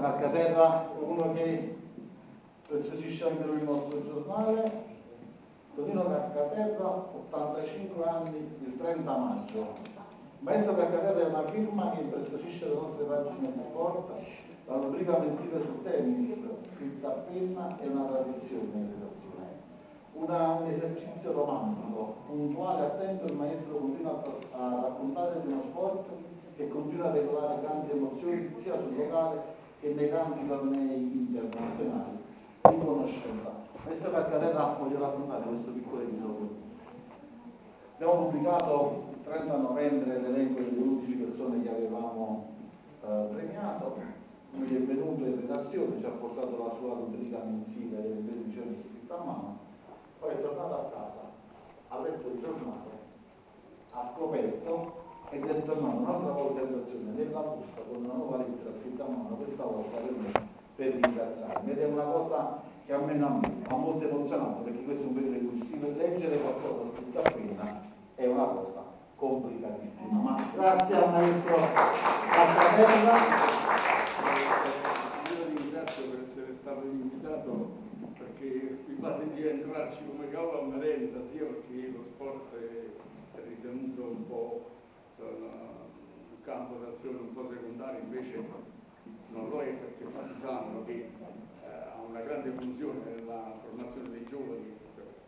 Marcaterra, uno che preziosisce anche lui il nostro giornale, Tonino Marcaterra, 85 anni, il 30 maggio. Maestro Marcaterra è una firma che impreziosisce le nostre pagine di sport, la rubrica mensile sul tennis, scritta a penna, è una tradizione in redazione. Una, un esercizio romantico, puntuale, attento, il maestro continua a, a raccontare di uno sport che continua a regolare grandi emozioni sia sul locale che nei grandi tornei internazionali di conoscenza. Questo Carcarella voglio raccontare questo piccolo episodio. Abbiamo pubblicato il 30 novembre l'elenco delle 11 persone che avevamo eh, premiato, lui è venuto in redazione, ci ha portato la sua rubrica mensile delle 13 giorni scritta a mano, poi è tornato a casa, il giornale, ha scoperto ed è tornato un'altra volta in azione nella busta con una nuova lettera scritta a mano, questa volta per me, per ringraziarmi. Ed è una cosa che a me non ha molto emozionato perché questo è un periodo in cui scrivere, leggere qualcosa scritto a penna è una cosa complicatissima. Ma grazie al maestro Cazzatella. Io ringrazio per essere stato invitato perché mi pare di entrarci come cavolo a merenda, sia perché lo sport è ritenuto un po' campo d'azione un po' secondario, invece non lo è perché Partisano